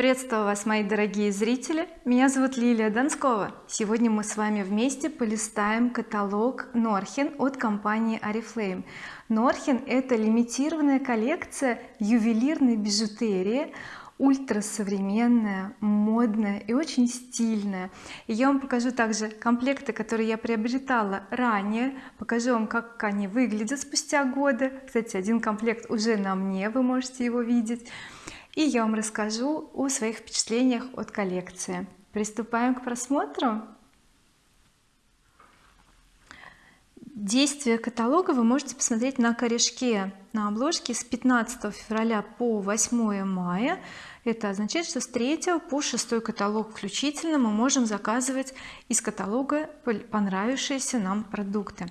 приветствую вас мои дорогие зрители. Меня зовут Лилия Донскова. Сегодня мы с вами вместе полистаем каталог Норхин от компании Oriflame Норхин это лимитированная коллекция ювелирной бижутерии ультрасовременная модная и очень стильная. И я вам покажу также комплекты которые я приобретала ранее. Покажу вам как они выглядят спустя годы. Кстати один комплект уже на мне вы можете его видеть и я вам расскажу о своих впечатлениях от коллекции. Приступаем к просмотру действие каталога вы можете посмотреть на корешке на обложке с 15 февраля по 8 мая. Это означает что с 3 по 6 каталог включительно мы можем заказывать из каталога понравившиеся нам продукты.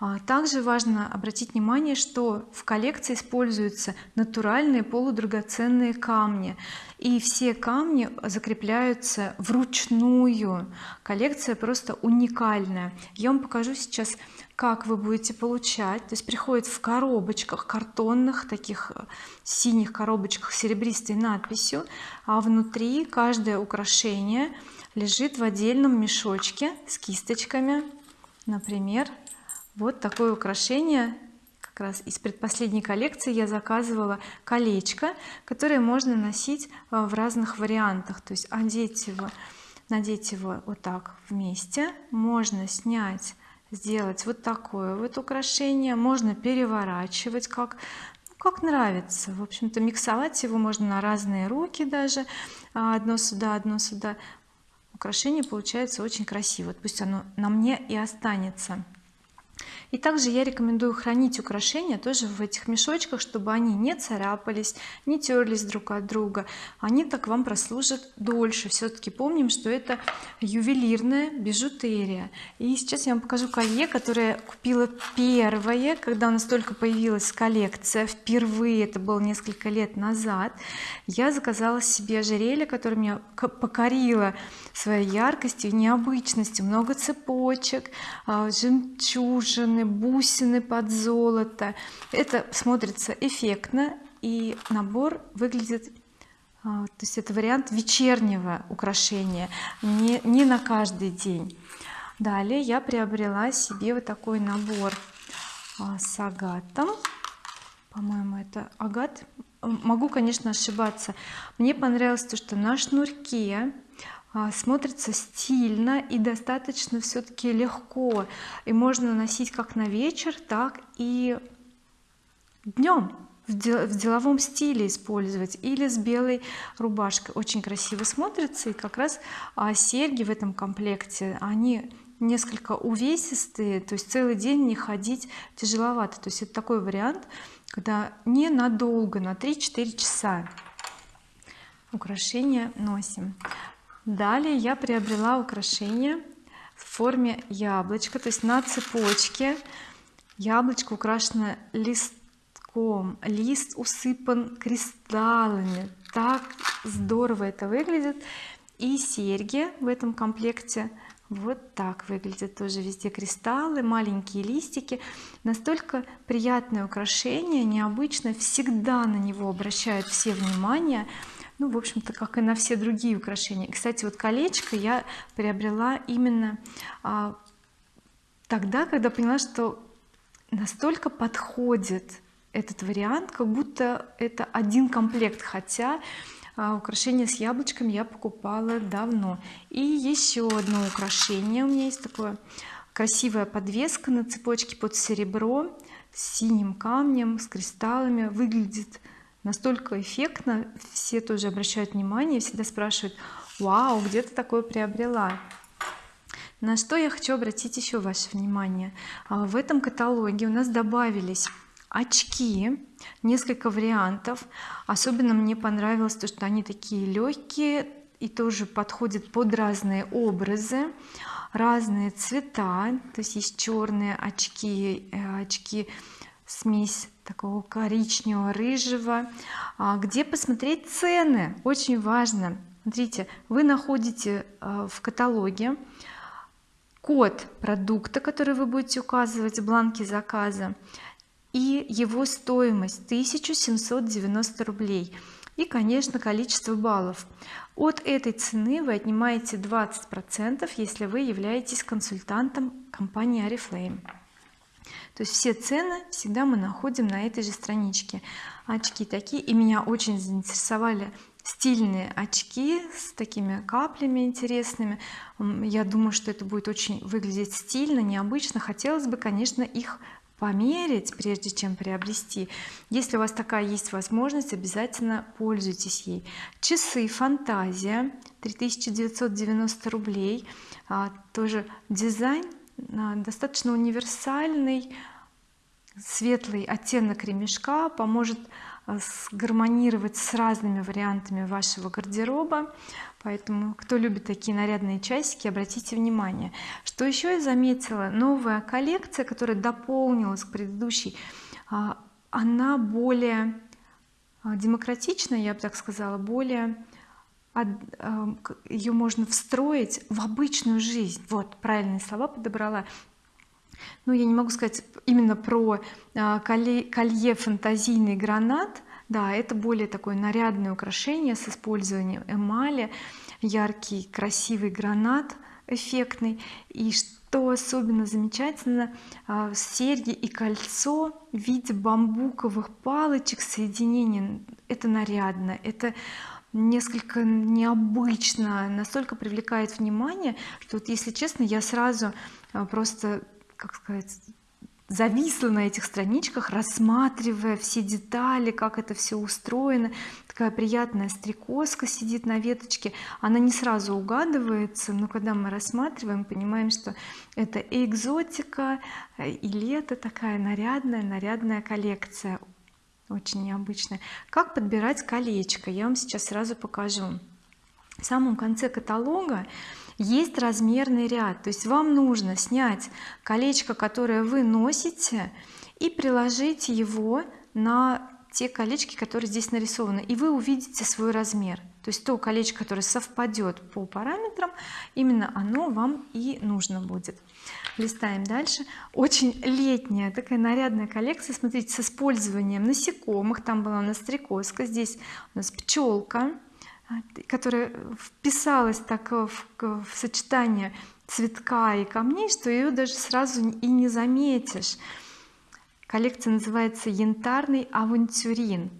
А также важно обратить внимание что в коллекции используются натуральные полудрагоценные камни и все камни закрепляются вручную. Коллекция просто уникальная. Я вам покажу сейчас как вы будете получать. То есть приходит в коробочках картонных таких э, синих коробочках серебристой надписью а внутри каждое украшение лежит в отдельном мешочке с кисточками. Например вот такое украшение как раз из предпоследней коллекции я заказывала колечко которое можно носить э, в разных вариантах. То есть одеть его надеть его вот так вместе. Можно снять сделать вот такое вот украшение. Можно переворачивать как ну, как нравится. В общем-то миксовать его можно на разные руки даже. А, одно сюда одно сюда. Украшение получается очень красиво. Пусть оно на мне и останется и также я рекомендую хранить украшения тоже в этих мешочках чтобы они не царапались не терлись друг от друга. Они так вам прослужат дольше. Все-таки помним что это ювелирная бижутерия. И сейчас я вам покажу колье которое купила первое когда у нас только появилась коллекция. Впервые это было несколько лет назад. Я заказала себе ожерелье которое меня покорило своей яркостью необычностью. Много цепочек а, жемчужин бусины под золото. Это смотрится эффектно и набор выглядит а, то есть это вариант вечернего украшения не, не на каждый день. Далее я приобрела себе вот такой набор а, с агатом. По-моему это агат. Могу конечно ошибаться. Мне понравилось то что на шнурке смотрится стильно и достаточно все-таки легко. И можно носить как на вечер так и днем в деловом стиле использовать или с белой рубашкой. Очень красиво смотрится и как раз а, серьги в этом комплекте они несколько увесистые то есть целый день не ходить тяжеловато. То есть это такой вариант когда ненадолго на 3-4 часа. Украшения носим далее я приобрела украшение в форме яблочка то есть на цепочке. Яблочко украшено листком. Лист усыпан кристаллами. Так здорово это выглядит. И серьги в этом комплекте вот так выглядят тоже везде кристаллы маленькие листики. Настолько приятное украшение необычно всегда на него обращают все внимание ну в общем-то как и на все другие украшения. Кстати вот колечко я приобрела именно а, тогда когда поняла что настолько подходит этот вариант как будто это один комплект хотя а, украшение с яблочком я покупала давно. И еще одно украшение у меня есть такое. Красивая подвеска на цепочке под серебро с синим камнем с кристаллами. Выглядит настолько эффектно все тоже обращают внимание всегда спрашивают вау где ты такое приобрела? На что я хочу обратить еще ваше внимание. А, в этом каталоге у нас добавились очки несколько вариантов. Особенно мне понравилось то что они такие легкие и тоже подходят под разные образы разные цвета. То есть есть черные очки э, очки смесь такого коричневого рыжего. А где посмотреть цены? Очень важно. Смотрите вы находите а, в каталоге код продукта который вы будете указывать в бланке заказа и его стоимость 1790 рублей. И конечно количество баллов. От этой цены вы отнимаете 20 процентов если вы являетесь консультантом компании oriflame то есть все цены всегда мы находим на этой же страничке. Очки такие. И меня очень заинтересовали стильные очки с такими каплями интересными. Я думаю что это будет очень выглядеть стильно необычно. Хотелось бы конечно их померить прежде чем приобрести. Если у вас такая есть возможность обязательно пользуйтесь ей. Часы фантазия. 3990 рублей. А, тоже дизайн достаточно универсальный светлый оттенок ремешка поможет а, сгармонировать с разными вариантами вашего гардероба. Поэтому кто любит такие нарядные часики обратите внимание. Что еще я заметила? Новая коллекция которая дополнилась к предыдущей а, она более а, демократичная я бы так сказала более ее можно встроить в обычную жизнь. Вот правильные слова подобрала. Ну я не могу сказать именно про а, колье, фантазийный гранат. Да это более такое нарядное украшение с использованием эмали яркий красивый гранат эффектный. И что особенно замечательно а, серьги и кольцо в виде бамбуковых палочек соединения. Это нарядно это несколько необычно настолько привлекает внимание что вот если честно я сразу а, просто как сказать зависла на этих страничках рассматривая все детали как это все устроено. Такая приятная стрекозка сидит на веточке. Она не сразу угадывается но когда мы рассматриваем понимаем что это и экзотика и лето такая нарядная нарядная коллекция очень необычная как подбирать колечко? Я вам сейчас сразу покажу. В самом конце каталога есть размерный ряд. То есть вам нужно снять колечко которое вы носите и приложить его на те колечки которые здесь нарисованы. И вы увидите свой размер то есть то колечко которое совпадет по параметрам именно оно вам и нужно будет. Листаем дальше. Очень летняя такая нарядная коллекция. Смотрите с использованием насекомых. Там была у нас стрекозка здесь у нас пчелка которая вписалась так в, в сочетание цветка и камней что ее даже сразу и не заметишь. Коллекция называется янтарный авантюрин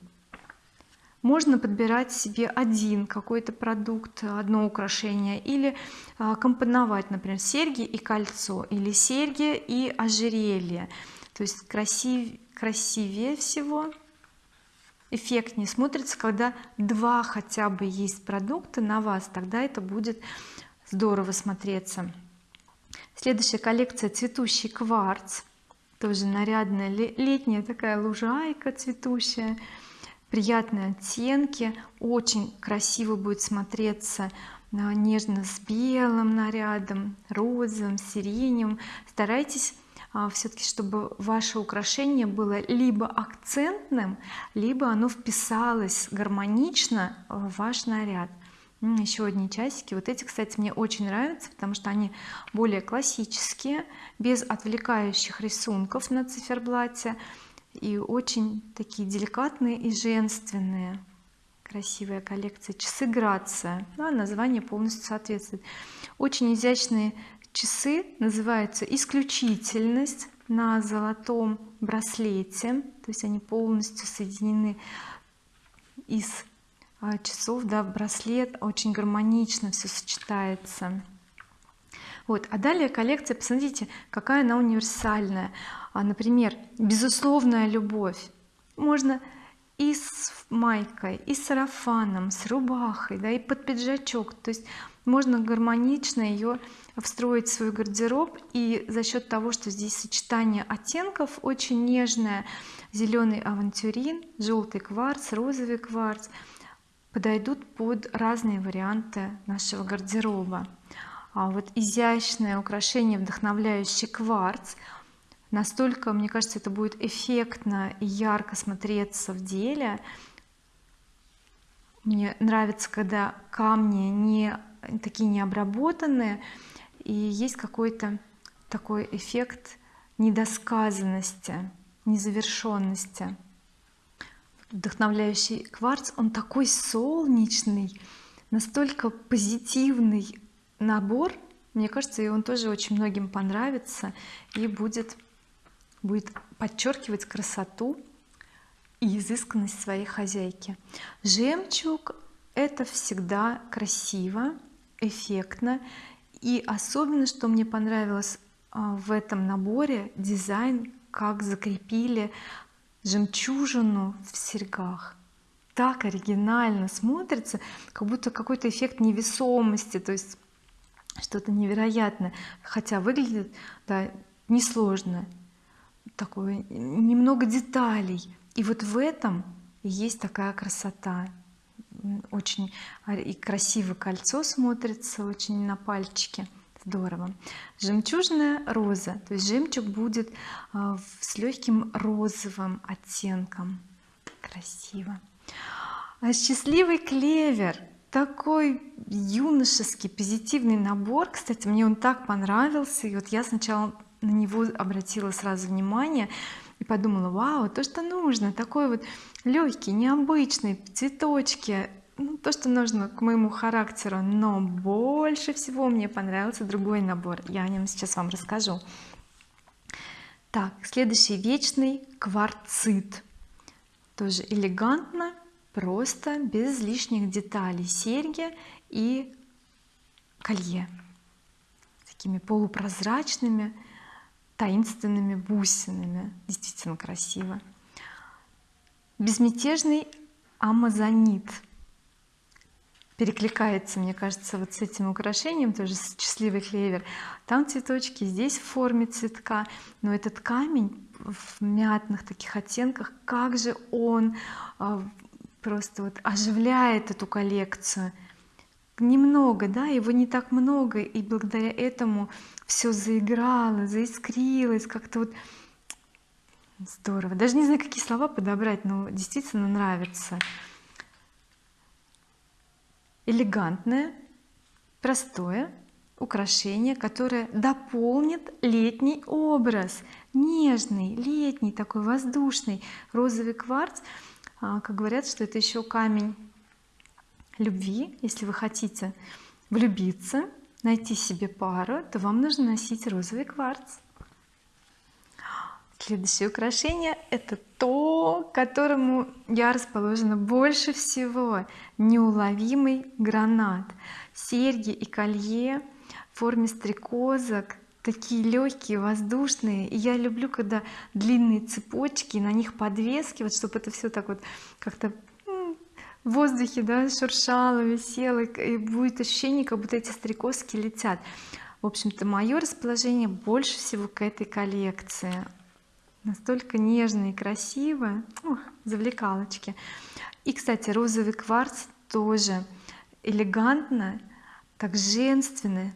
можно подбирать себе один какой-то продукт одно украшение или а, компоновать например серьги и кольцо или серьги и ожерелье. То есть красив, красивее всего эффектнее смотрится когда два хотя бы есть продукта на вас тогда это будет здорово смотреться. Следующая коллекция цветущий кварц. Тоже нарядная летняя такая лужайка цветущая приятные оттенки. Очень красиво будет смотреться нежно с белым нарядом розовым сиреневым. Старайтесь а, все-таки чтобы ваше украшение было либо акцентным либо оно вписалось гармонично в ваш наряд. Еще одни часики. Вот эти кстати мне очень нравятся потому что они более классические без отвлекающих рисунков на циферблате и очень такие деликатные и женственные. Красивая коллекция часы грация да, название полностью соответствует. Очень изящные часы называются исключительность на золотом браслете. То есть они полностью соединены из а, часов да, браслет. Очень гармонично все сочетается. Вот. А далее коллекция. Посмотрите какая она универсальная а, например безусловная любовь. Можно и с майкой и с сарафаном с рубахой да и под пиджачок. То есть можно гармонично ее встроить в свой гардероб. И за счет того что здесь сочетание оттенков очень нежное зеленый авантюрин желтый кварц розовый кварц подойдут под разные варианты нашего гардероба. А вот изящное украшение вдохновляющий кварц настолько мне кажется это будет эффектно и ярко смотреться в деле. Мне нравится когда камни не такие необработанные и есть какой-то такой эффект недосказанности незавершенности. Вдохновляющий кварц он такой солнечный настолько позитивный набор. Мне кажется и он тоже очень многим понравится и будет будет подчеркивать красоту и изысканность своей хозяйки. Жемчуг это всегда красиво эффектно. И особенно что мне понравилось а, в этом наборе дизайн как закрепили жемчужину в серьгах. Так оригинально смотрится как будто какой-то эффект невесомости то есть что-то невероятное. Хотя выглядит да несложно такое немного деталей. И вот в этом есть такая красота. Очень и красиво кольцо смотрится очень на пальчике. Здорово. Жемчужная роза. То есть жемчуг будет а, с легким розовым оттенком. Красиво. А счастливый клевер. Такой юношеский позитивный набор. Кстати мне он так понравился. И вот я сначала на него обратила сразу внимание и подумала вау то что нужно такой вот легкий необычный цветочки ну, то что нужно к моему характеру но больше всего мне понравился другой набор я о нем сейчас вам расскажу так следующий вечный кварцит. Тоже элегантно просто без лишних деталей серьги и колье. Такими полупрозрачными таинственными бусинами. Действительно красиво. Безмятежный амазонит. Перекликается мне кажется вот с этим украшением тоже счастливый клевер там цветочки здесь в форме цветка но этот камень в мятных таких оттенках как же он а, просто вот оживляет эту коллекцию немного да его не так много и благодаря этому все заиграло заискрилось как-то вот здорово. Даже не знаю какие слова подобрать но действительно нравится. Элегантное простое украшение которое дополнит летний образ. Нежный летний такой воздушный. Розовый кварц а, как говорят что это еще камень любви. Если вы хотите влюбиться найти себе пару то вам нужно носить розовый кварц. Следующее украшение это то которому я расположена больше всего неуловимый гранат. Серьги и колье в форме стрекозок такие легкие воздушные. И я люблю когда длинные цепочки на них подвески вот чтобы это все так вот как-то в воздухе да шуршало висело и будет ощущение как будто эти стрекозки летят. В общем-то мое расположение больше всего к этой коллекции. Настолько нежно и красиво. Ух, завлекалочки. И кстати розовый кварц тоже элегантно так женственно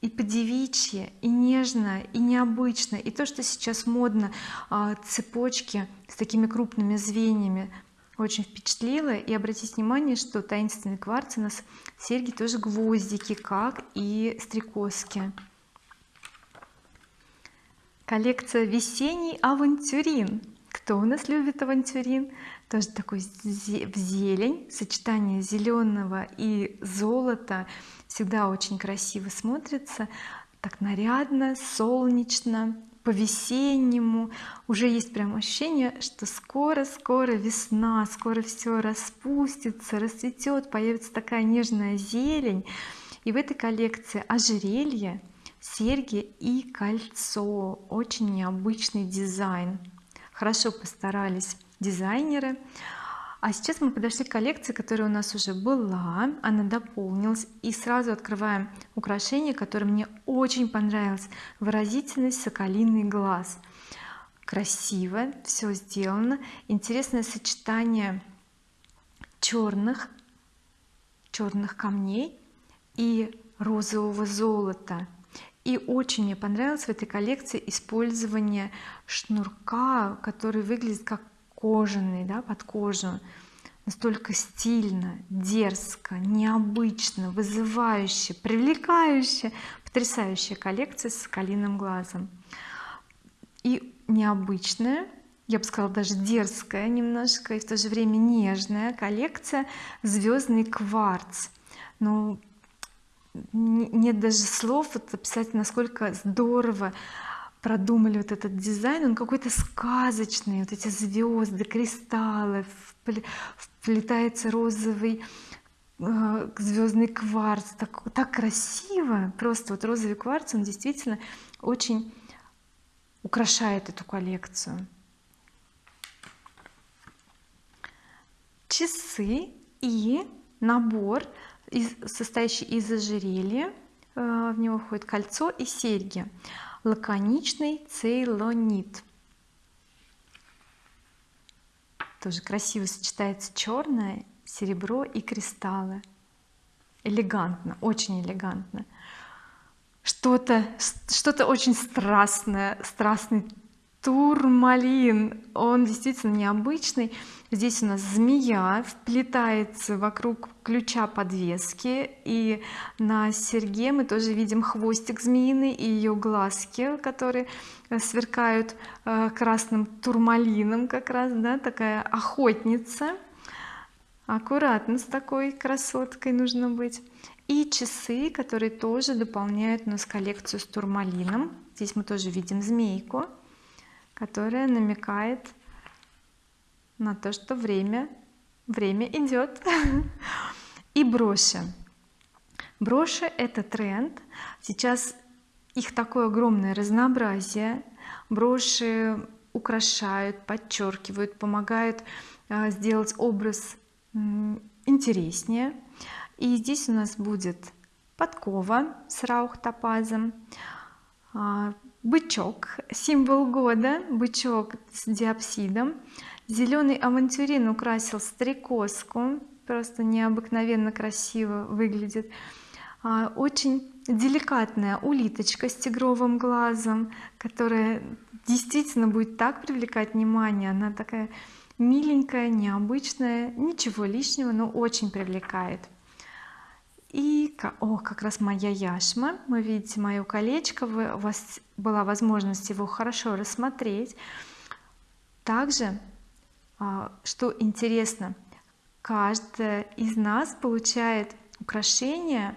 и по-девичьи и нежно и необычно. И то что сейчас модно а, цепочки с такими крупными звеньями очень впечатлило. И обратите внимание что таинственный кварц у нас серьги тоже гвоздики как и стрекозки. Коллекция весенний авантюрин. Кто у нас любит авантюрин? Тоже такой в зелень сочетание зеленого и золота. Всегда очень красиво смотрится. Так нарядно солнечно по-весеннему. Уже есть прям ощущение что скоро-скоро весна скоро все распустится расцветет появится такая нежная зелень. И в этой коллекции ожерелье серьги и кольцо. Очень необычный дизайн. Хорошо постарались дизайнеры а сейчас мы подошли к коллекции которая у нас уже была. Она дополнилась. И сразу открываем украшение которое мне очень понравилось. Выразительность соколиный глаз. Красиво все сделано. Интересное сочетание черных черных камней и розового золота. И очень мне понравилось в этой коллекции использование шнурка который выглядит как кожаный да под кожу. Настолько стильно дерзко необычно вызывающе привлекающе потрясающая коллекция с соколиным глазом. И необычная я бы сказала даже дерзкая немножко и в то же время нежная коллекция звездный кварц ну нет даже слов вот описать насколько здорово продумали вот этот дизайн он какой-то сказочный вот эти звезды кристаллы вплетается розовый э, звездный кварц. Так, так красиво просто вот розовый кварц он действительно очень украшает эту коллекцию. Часы и набор состоящий из ожерелья э, в него входит кольцо и серьги лаконичный цейлонит. Тоже красиво сочетается черное серебро и кристаллы. Элегантно очень элегантно. Что-то что-то очень страстное страстный турмалин. Он действительно необычный здесь у нас змея вплетается вокруг ключа подвески и на серьге мы тоже видим хвостик змеиный и ее глазки которые сверкают э, красным турмалином как раз да такая охотница. Аккуратно с такой красоткой нужно быть. И часы которые тоже дополняют у нас коллекцию с турмалином. Здесь мы тоже видим змейку которая намекает на то что время время идет и броши. Броши это тренд. Сейчас их такое огромное разнообразие. Броши украшают подчеркивают помогают а, сделать образ интереснее. И здесь у нас будет подкова с раух топазом а, бычок символ года бычок с диапсидом зеленый авантюрин украсил стрекозку просто необыкновенно красиво выглядит. А, очень деликатная улиточка с тигровым глазом которая действительно будет так привлекать внимание. Она такая миленькая необычная ничего лишнего но очень привлекает. И о как раз моя яшма. Вы видите мое колечко вы, у вас была возможность его хорошо рассмотреть. Также что интересно каждая из нас получает украшение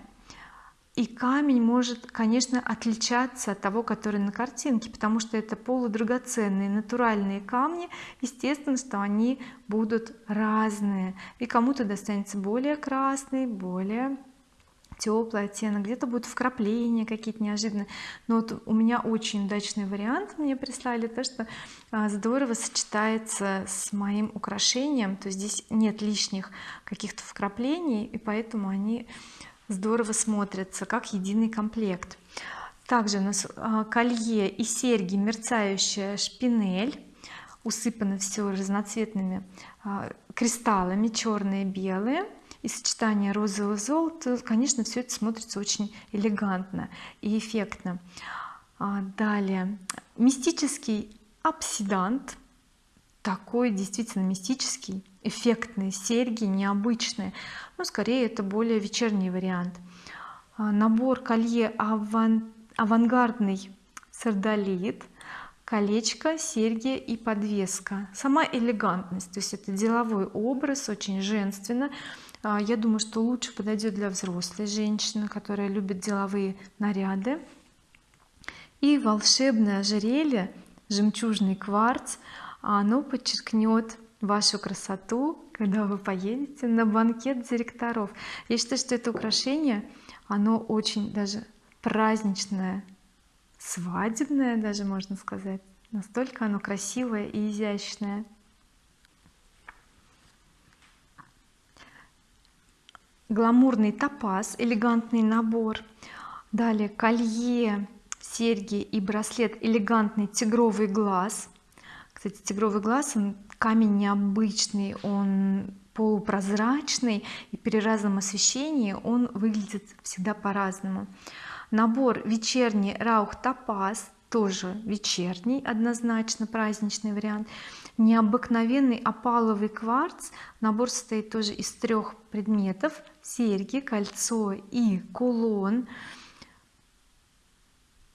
и камень может конечно отличаться от того который на картинке потому что это полудрагоценные натуральные камни. Естественно что они будут разные. И кому-то достанется более красный более теплый оттенок где-то будут вкрапления какие-то неожиданные. Но вот у меня очень удачный вариант мне прислали то что а, здорово сочетается с моим украшением. То есть здесь нет лишних каких-то вкраплений и поэтому они здорово смотрятся как единый комплект. Также у нас а, колье и серьги мерцающая шпинель усыпано все разноцветными а, кристаллами черные белые и сочетание розового золота конечно все это смотрится очень элегантно и эффектно. А далее. Мистический обсидант такой действительно мистический эффектные серьги необычные. Но скорее это более вечерний вариант. А, набор колье аван... авангардный сардолит колечко серьги и подвеска. Сама элегантность то есть это деловой образ очень женственно я думаю что лучше подойдет для взрослой женщины которая любит деловые наряды. И волшебное ожерелье жемчужный кварц оно подчеркнет вашу красоту когда вы поедете на банкет директоров. Я считаю что это украшение оно очень даже праздничное свадебное даже можно сказать. Настолько оно красивое и изящное гламурный топаз элегантный набор. Далее колье серьги и браслет элегантный тигровый глаз. Кстати тигровый глаз он камень необычный он полупрозрачный и при разном освещении он выглядит всегда по-разному. Набор вечерний раух топаз тоже вечерний однозначно праздничный вариант. Необыкновенный опаловый кварц набор состоит тоже из трех предметов серьги кольцо и кулон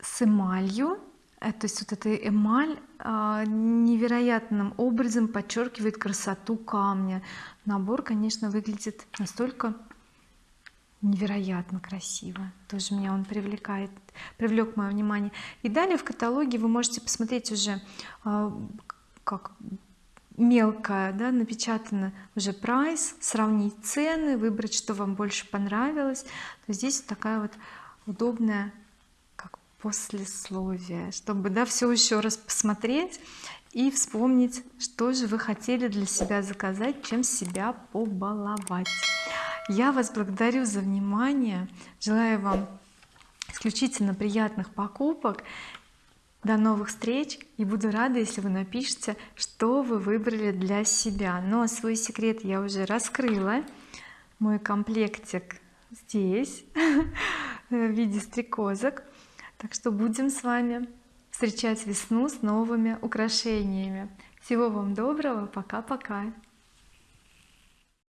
с эмалью. Э, то есть вот эта эмаль а, невероятным образом подчеркивает красоту камня. Набор конечно выглядит настолько невероятно красиво. Тоже меня он привлекает привлек мое внимание. И далее в каталоге вы можете посмотреть уже а, как мелко да, напечатано уже прайс сравнить цены выбрать что вам больше понравилось. То здесь такая вот удобная как послесловие чтобы да все еще раз посмотреть и вспомнить что же вы хотели для себя заказать чем себя побаловать. Я вас благодарю за внимание. Желаю вам исключительно приятных покупок до новых встреч и буду рада если вы напишите что вы выбрали для себя. Но свой секрет я уже раскрыла. Мой комплектик здесь в виде стрекозок. Так что будем с вами встречать весну с новыми украшениями. Всего вам доброго. Пока-пока